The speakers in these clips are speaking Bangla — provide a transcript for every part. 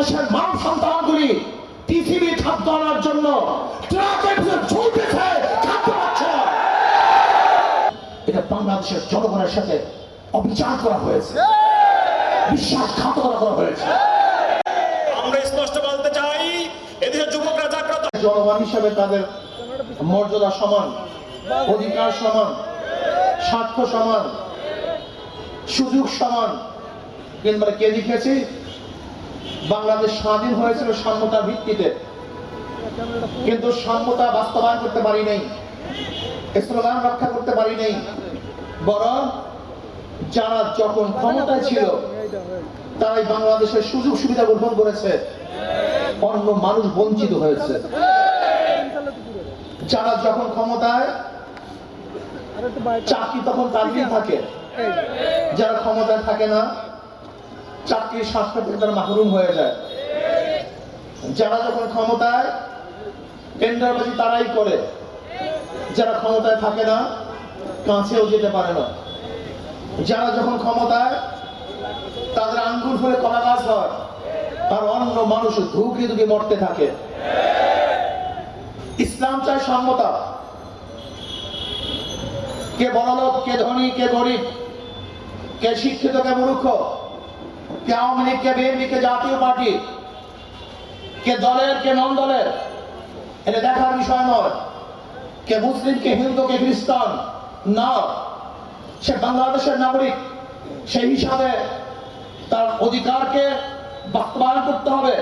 বাংলাদেশের মানব সন্তানগুলি পৃথিবীর খাদ্য আনার জন্য ট্রাকের ঝুলতেছে খাদ্য পাচ্ছে এটা বাংলাদেশের জনগণের সাথে অবিচার করা হয়েছে। বিশ্বাসঘাতকতা করা হয়েছে। আমরা স্পষ্ট বলতে চাই এদেশের যুবকরা জাগ্রত। জনগণ হিসেবে তাদের মর্যাদা সমান অধিকার সমান স্বার্থ সমান সুযোগ সমান। কিন্তু কে লিখেছি বাংলাদেশ স্বাধীন হয়েছিল সাম্যতার ভিত্তিতে। কিন্তু সাম্যতা বাস্তবায়ন করতে পারি নাই। স্লোগান রক্ষা করতে পারি নাই। বরং যারা যখন ক্ষমতায় ছিল, তারাই বাংলাদেশের সুযোগ সুবিধা গ্রহণ করেছে। অন্য মানুষ বঞ্চিত হয়েছে। যারা যখন ক্ষমতায়, চাকরি তখন তাদেরই থাকে। যারা ক্ষমতায় থাকে না চাকরির স্বাস্থ্য থেকে তারা মাহরুম হয়ে যায়। যারা যখন ক্ষমতায়, টেন্ডারবাজি তারাই করে। যারা ক্ষমতায় থাকে না, কাছেও যেতে পারে না। যারা যখন ক্ষমতায়, তাদের আঙ্গুল ফলে কলা গাছ হয়। আর অন্য মানুষ ধুকে ধুকে মরতে থাকে। ইসলাম চায় সম্মতা কে বড়লোক, কে ধনী, কে গরিব, কে শিক্ষিত, কে মূর্খ কে আওয়ামী লীগ, কে বিএনপি, কে জাতীয় পার্টি, কে দলের, কে নন দলের এটা দেখার বিষয় নয়। কে মুসলিম, কে হিন্দু, কে খ্রিস্টান, না। সে বাংলাদেশের নাগরিক, সেই হিসাবে তার অধিকারকে বাস্তবায়ন করতে হবে,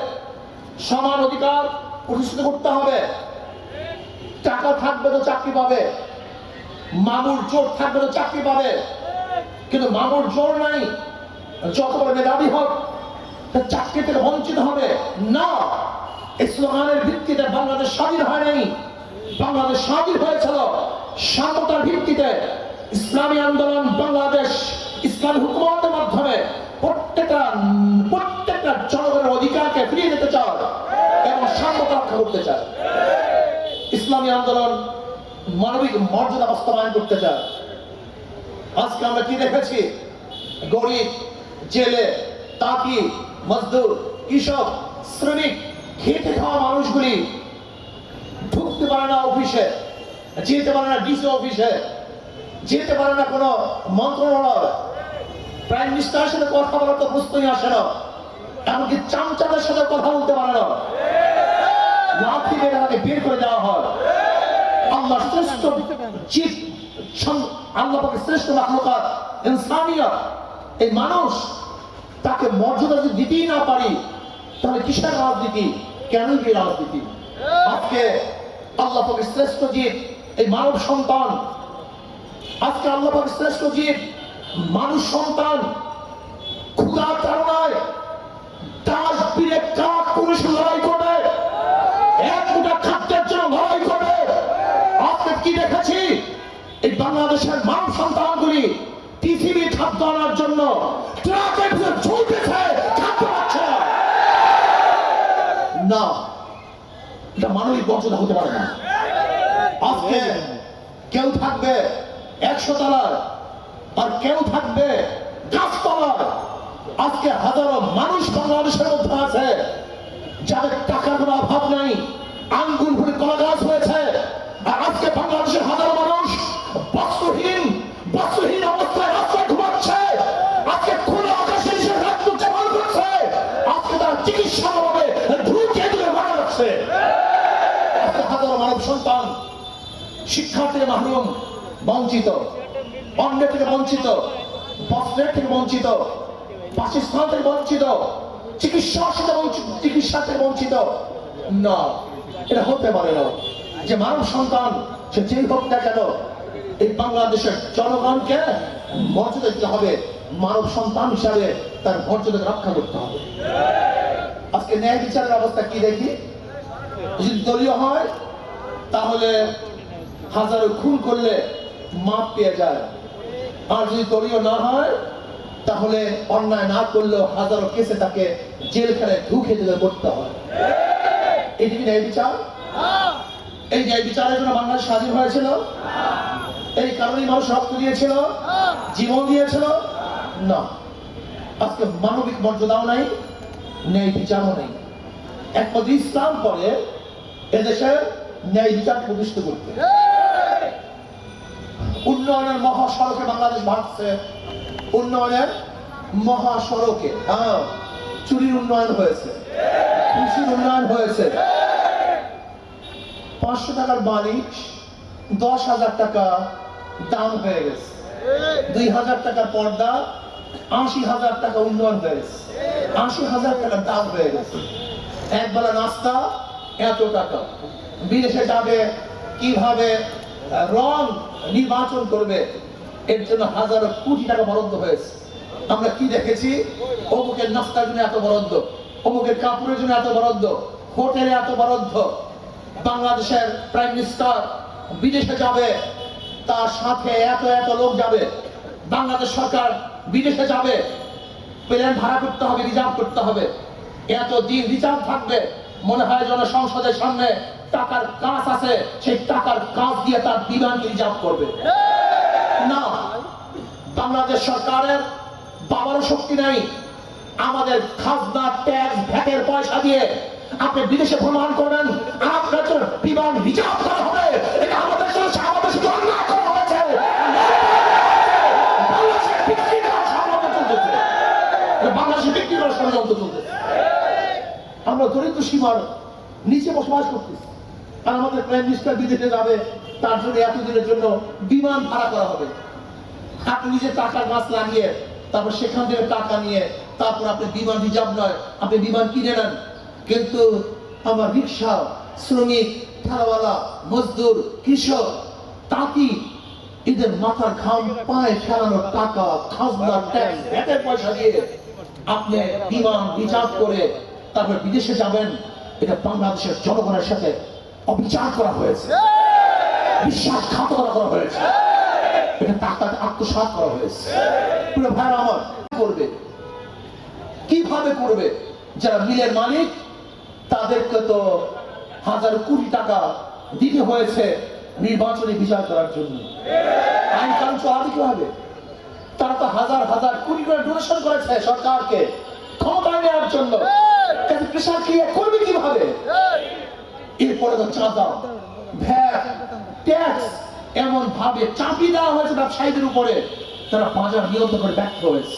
সমান অধিকার প্রতিষ্ঠিত করতে হবে। টাকা থাকবে তো চাকরি পাবে, মামুর জোর থাকবে তো চাকরি পাবে, কিন্তু মামুর জোর নাই। যত বড় মেধাবী হোক, তার চাকরি থেকে বঞ্চিত হবে। না স্লোগানের ভিত্তিতে বাংলাদেশ স্বাধীন হয় নাই। বাংলাদেশ স্বাধীন হয়েছিল। স্বাধীনতার ভিত্তিতে ইসলামী আন্দোলন বাংলাদেশ ইসলামী হুকুমতের মাধ্যমে প্রত্যেকটা প্রত্যেকটা জনগণের অধিকারকে ফিরিয়ে দিতে চায় এবং স্বাধীনতা রক্ষা করতে চায়। ইসলামী আন্দোলন মানবিক মর্যাদা বাস্তবায়ন করতে চায়। আজকে আমরা কি দেখেছি? গরিব জেলে তাঁতি মজদুর কৃষক শ্রমিক খেতে খাওয়া মানুষগুলি ঢুকতে পারে না অফিসে যেতে পারে না ডিসি অফিসে যেতে পারে না কোনো মন্ত্রণালয়। প্রাইম মিনিস্টারের সাথে কথা বলার তো প্রশ্নই আসে না এমনকি চামচাদের সাথে কথা বলতে পারে না। লাঠি মেরে তাকে বের করে দেওয়া হয়। আল্লাহ শ্রেষ্ঠ জীব আল্লাহ শ্রেষ্ঠ মাখলুকাত ইনসানিয়ত। এই মানুষ তাকে মর্যাদা যদি দিতেই না পারি, তাহলে কিসের রাজনীতি? কেন কি রাজনীতি? আজকে আল্লাহ পাকের শ্রেষ্ঠ জীব, এই মানব সন্তান। আজকে আল্লাহ পাকের শ্রেষ্ঠ জীব, মানুষ সন্তান। ক্ষুধার তাড়নায় দাস বীরে কাক পুরুষ লড়াই করে এক মুঠা খাদ্যের জন্য লড়াই করে আজকে কি দেখেছি? এই বাংলাদেশের এটা মানবিক হতে পারে না। আজকে কেউ থাকবে একশো তলার আর কেউ থাকবে গাছতলার। আজকে হাজারো মানুষ বাংলাদেশের মধ্যে আছে যাদের টাকার কোনো অভাব নাই। আঙ্গুল ভরে কলা গাছ হয়েছে আর আজকে বাংলাদেশের হাজারো থেকে মাহরুম, বঞ্চিত। অন্য থেকে বঞ্চিত বস্ত্রের থেকে বঞ্চিত, বাসস্থান থেকে বঞ্চিত, চিকিৎসার সাথে বঞ্চিত চিকিৎসা থেকে বঞ্চিত। না, এটা হতে পারে না। যে মানব সন্তান, সে যেই হোক না কেন, এই বাংলাদেশের জনগণকে মর্যাদা দিতে হবে। মানব সন্তান হিসাবে তার মর্যাদা রক্ষা করতে হবে। আজকে ন্যায় বিচারের অবস্থা কি দেখি? যদি দলীয় হয়, তাহলে হাজারো খুন করলে মাপ পেয়ে যায়। আর যদি দলীয় না হয়, তাহলে অন্যায় না করলেও হাজারো কেসে তাকে জেলখানায় ঢুকে দিলে করতে হয়। এটি কি ন্যায় বিচার? এই ন্যায় বিচারের জন্য বাংলাদেশ স্বাধীন হয়েছিল। এই মানুষ রক্ত দিয়েছিল। জীবন দিয়েছিল। না, আজকে মানবিক মর্যাদাও নাই, ন্যায় বিচারও নেই। একমাত্র ইসলাম করে এদেশে ন্যায় বিচার প্রতিষ্ঠা করতে। উন্নয়নের মহাসড়কে বাংলাদেশ ভাগছে উন্নয়নের মহাসড়কে হ্যাঁ চুরির উন্নয়ন হয়েছে। কৃষির উন্নয়ন হয়েছে। পাঁচশো টাকার বালিশ দশ হাজার টাকা দাম হয়ে গেছে। দুই হাজার টাকা পর্দা, আশি হাজার টাকা উন্নয়ন হয়ে গেছে। আশি হাজার টাকা দাম হয়ে গেছে। একবেলা নাস্তা, এত টাকা। বিদেশে যাবে, কীভাবে রং নির্বাচন করবে, এর জন্য হাজারো কোটি টাকা বরাদ্দ হয়েছে। আমরা কি দেখেছি? অমুকের নাস্তার জন্য এত বরাদ্দ, অমুকের কাপড়ের জন্য এত বরাদ্দ, হোটেলে এত বরাদ্দ। বাংলাদেশের প্রাইম মিনিস্টার বিদেশে যাবে, তার সাথে এত এত লোক যাবে। বাংলাদেশ সরকার বিদেশে যাবে, প্লেন ভাড়া করতে হবে, রিজার্ভ করতে হবে। এত দিন রিজার্ভ থাকবে, মনে হয় যেন সংসদের সামনে টাকার কাজ আছে, সেই টাকার কাজ দিয়ে তার বিমানকে রিজার্ভ করবে। না, বাংলাদেশ সরকারের বাবারও শক্তি নাই। আমাদের খাজনা, ট্যাক্স, ভ্যাটের পয়সা দিয়ে আপনি বিদেশে ভ্রমণ করবেন আপনার বিমান রিজার্ভ করা হবে। আমাদের। আমরা দরিদ্র সীমার নিচে বসবাস করতেছি। আর আমাদের প্রাইম মিনিস্টার বিদেশে যাবে, তার জন্য এতদিনের জন্য বিমান ভাড়া করা হবে। আপনি নিজে টাকার মাছ লাগিয়ে তারপর সেখান থেকে টাকা নিয়ে, তারপর আপনি বিমান রিজার্ভ নয়, আপনি বিমান কিনে নেন। কিন্তু আমার রিক্সা, শ্রমিক ঠেলাওয়ালা মজদুর, কৃষক তাঁতি এদের মাথার ঘাম পায়ে ফেলানোর টাকা, খাজনা ট্যাক্স ভ্যাটের পয়সা দিয়ে আপনি বিমান রিজার্ভ করে তারপর বিদেশে যাবেন। এটা বাংলাদেশের জনগণের সাথে অবিচার করা হয়েছে। বিশ্বাসঘাতকতা করা হয়েছে। এটা টাকাতে আত্মসাৎ করা হয়েছে। পুরো ভাই আমার করবে? কীভাবে করবে? যারা মিলের মালিক তাদেরকে তো হাজার কোটি টাকা দিতে হয়েছে নির্বাচনী বিচার করার জন্য। আইন কানুন চালাবে কীভাবে তারা তো হাজার হাজার কোটি করে ডোনেশন করেছে সরকারকে। ক্ষমতায় নেওয়ার জন্য। কৃষক ক্রিয়া করবে কীভাবে? এরপরে তো চাঁদা ভ্যাট, ট্যাক্স এমন ভাবে চাপিয়ে দেওয়া হয়েছে ব্যবসায়ীদের উপরে। তারা বাজার নিয়ন্ত্রণ করে ব্যর্থ হয়েছে।